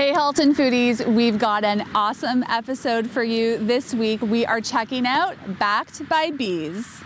Hey Halton Foodies, we've got an awesome episode for you this week. We are checking out Backed by Bees.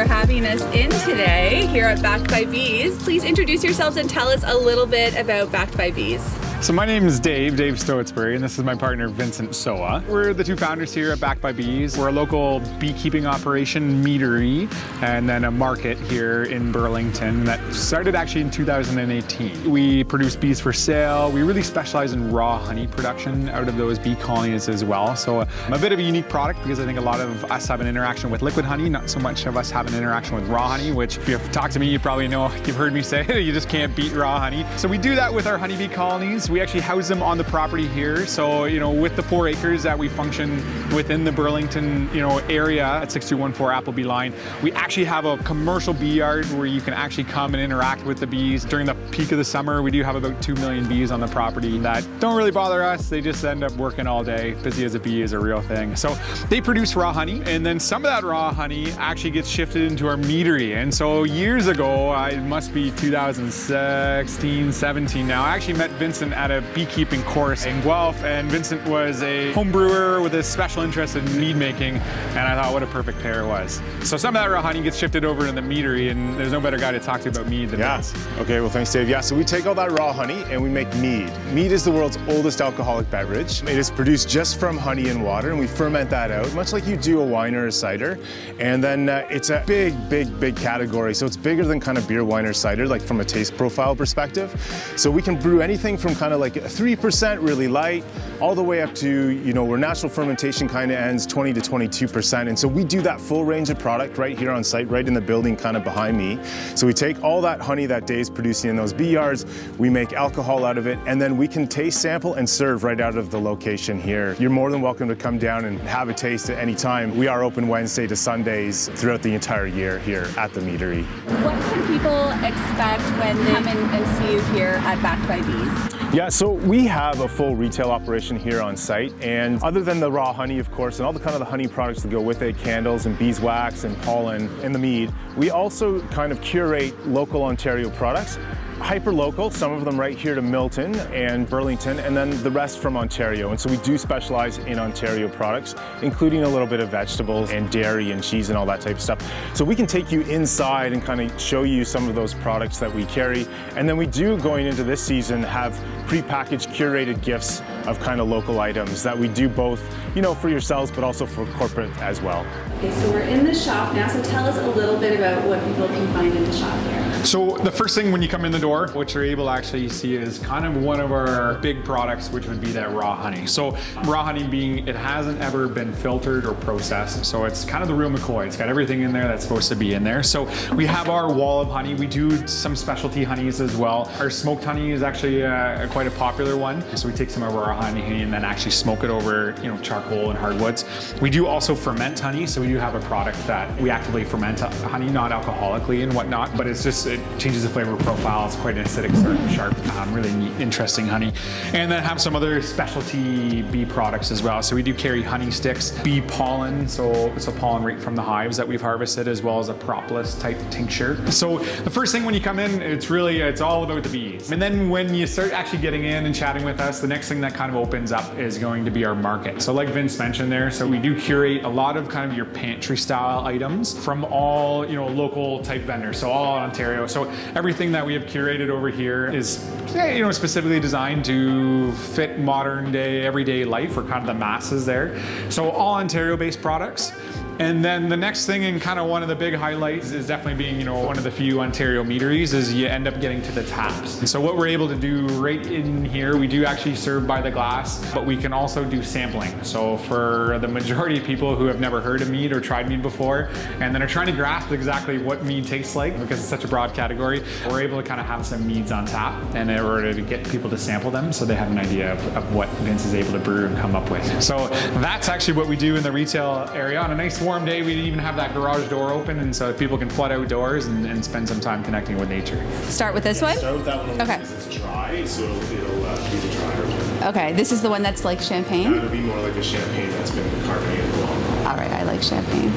For having us in today here at Backed by Bees. Please introduce yourselves and tell us a little bit about Backed by Bees. So my name is Dave, Dave Stoetsbury, and this is my partner Vincent Soa. We're the two founders here at Backed by Bees. We're a local beekeeping operation, meadery, and then a market here in Burlington that started actually in 2018. We produce bees for sale. We really specialize in raw honey production out of those bee colonies as well. So I'm a bit of a unique product because I think a lot of us have an interaction with liquid honey, not so much of us have an interaction with raw honey, which if you've talked to me, you probably know, you've heard me say, you just can't beat raw honey. So we do that with our honeybee colonies. We actually house them on the property here. So, you know, with the four acres that we function within the Burlington, you know, area at 6214 Appleby line, we actually have a commercial bee yard where you can actually come and interact with the bees. During the peak of the summer, we do have about 2 million bees on the property that don't really bother us. They just end up working all day. Busy as a bee is a real thing. So they produce raw honey and then some of that raw honey actually gets shifted into our meadery. And so years ago, it must be 2016, 17 now, I actually met Vincent at a beekeeping course in Guelph, and Vincent was a home brewer with a special interest in mead making, and I thought what a perfect pair it was. So some of that raw honey gets shifted over to the meadery, and there's no better guy to talk to about mead than yeah. Vince. Okay, well thanks Dave. Yeah, so we take all that raw honey and we make mead. Mead is the world's oldest alcoholic beverage. It is produced just from honey and water, and we ferment that out, much like you do a wine or a cider. And then uh, it's a big, big, big category. So it's bigger than kind of beer, wine, or cider, like from a taste profile perspective. So we can brew anything from kind of like 3% really light, all the way up to, you know, where natural fermentation kind of ends 20 to 22%. And so we do that full range of product right here on site, right in the building kind of behind me. So we take all that honey that Dave's producing in those bee yards, we make alcohol out of it, and then we can taste sample and serve right out of the location here. You're more than welcome to come down and have a taste at any time. We are open Wednesday to Sundays throughout the entire year here at the meadery. What can people expect when they come and see you here at Backed by Bees? Yeah, so we have a full retail operation here on site, and other than the raw honey, of course, and all the kind of the honey products that go with it, candles and beeswax and pollen and the mead, we also kind of curate local Ontario products hyper local, some of them right here to Milton and Burlington, and then the rest from Ontario. And so we do specialize in Ontario products, including a little bit of vegetables and dairy and cheese and all that type of stuff. So we can take you inside and kind of show you some of those products that we carry. And then we do, going into this season, have pre-packaged curated gifts of kind of local items that we do both, you know, for yourselves, but also for corporate as well. Okay, so we're in the shop now, so tell us a little bit about what people can find in the shop here. So the first thing when you come in the door, what you're able to actually see is kind of one of our big products, which would be that raw honey. So raw honey being, it hasn't ever been filtered or processed. So it's kind of the real McCoy. It's got everything in there that's supposed to be in there. So we have our wall of honey. We do some specialty honeys as well. Our smoked honey is actually uh, quite a popular one. So we take some of our raw honey and then actually smoke it over, you know, charcoal and hardwoods. We do also ferment honey. So we do have a product that we actively ferment honey, not alcoholically and whatnot, but it's just, it changes the flavor profile. It's quite an acidic, sharp, um, really neat, interesting honey. And then have some other specialty bee products as well. So we do carry honey sticks, bee pollen, so it's a pollen right from the hives that we've harvested, as well as a propolis type tincture. So the first thing when you come in, it's really, it's all about the bees. And then when you start actually getting in and chatting with us, the next thing that kind of opens up is going to be our market. So like Vince mentioned there, so we do curate a lot of kind of your pantry style items from all, you know, local type vendors. So all Ontario. So everything that we have curated over here is, eh, you know, specifically designed to fit modern day, everyday life for kind of the masses there. So all Ontario based products. And then the next thing and kind of one of the big highlights is definitely being, you know, one of the few Ontario meaderies is you end up getting to the taps. And so what we're able to do right in here, we do actually serve by the glass, but we can also do sampling. So for the majority of people who have never heard of mead or tried mead before, and then are trying to grasp exactly what mead tastes like because it's such a broad category, we're able to kind of have some meads on tap and in order to get people to sample them so they have an idea of, of what Vince is able to brew and come up with. So that's actually what we do in the retail area on a nice warm warm day, we even have that garage door open, and so people can flood outdoors and, and spend some time connecting with nature. Start with this one? Start with that one Okay. because it's dry, so it'll, it'll uh, be the drier one. Okay, this is the one that's like champagne? That'll be more like a champagne that's been carbonated along. All right, I like champagne.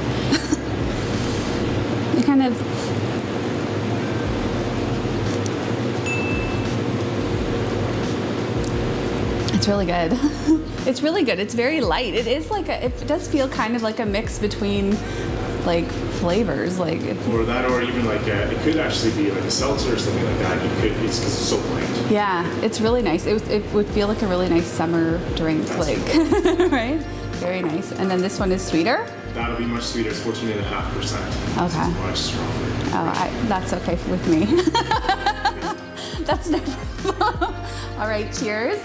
it kind of. It's really good. it's really good. It's very light. It is like a, it does feel kind of like a mix between like flavors. Like it's, Or that, or even like a, it could actually be like a seltzer or something like that. You could, it's because it's so bland. yeah, it's really nice. It, it would feel like a really nice summer drink, like right? Very nice. And then this one is sweeter. That'll be much sweeter. It's 14.5%. Okay. Much stronger. Oh, I, that's okay with me. that's no problem. All right, cheers.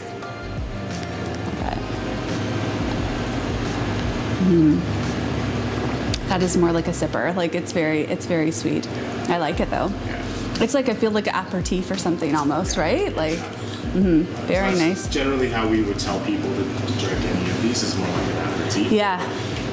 Mm. That is more like a sipper. Like it's very, it's very sweet. I like it though. Yeah. It's like I feel like an aperitif or something almost, right? Like, hmm very That's nice. Generally, how we would tell people to, to drink any of these is more like an aperitif. Yeah.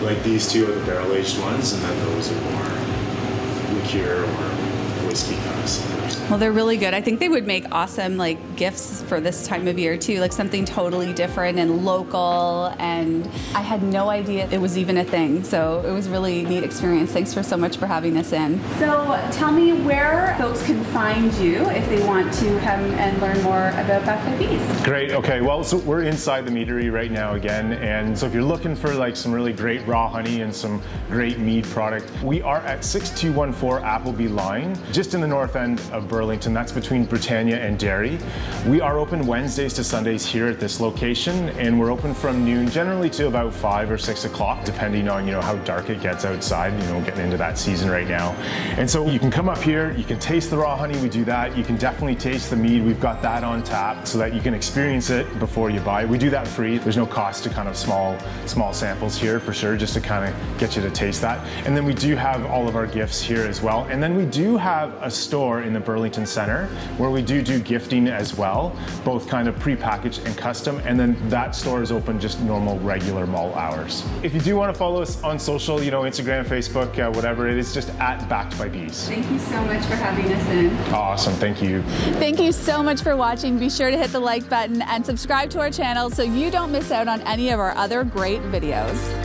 Like these two are the barrel aged ones, and then those are more liqueur or whiskey kind. Well, they're really good. I think they would make awesome like gifts for this time of year too, like something totally different and local. And I had no idea it was even a thing, so it was really neat experience. Thanks for so much for having us in. So, tell me where folks can find you if they want to come and learn more about Backed by Bees. Great. Okay. Well, so we're inside the meadery right now again, and so if you're looking for like some really great raw honey and some great mead product, we are at 6214 Appleby Line, just in the north end of Burlington. That's between Britannia and Derry. We are open Wednesdays to Sundays here at this location, and we're open from noon generally to about five or six o'clock, depending on you know how dark it gets outside. You know, getting into that season right now, and so you can come up here, you can taste the raw honey. We do that. You can definitely taste the mead. We've got that on tap so that you can experience it before you buy. We do that free. There's no cost to kind of small small samples here for sure, just to kind of get you to taste that. And then we do have all of our gifts here as well. And then we do have a store in the Burlington Center where we do do gifting as well, both kind of pre-packaged and custom. And then that store is open just normal regular mall hours. If you do want to follow us on social, you know, Instagram, Facebook, uh, whatever it is, just at Backed by Bees. Thank you so much for having us in. Awesome, thank you. Thank you so much for watching. Be sure to hit the like button and subscribe to our channel so you don't miss out on any of our other great videos.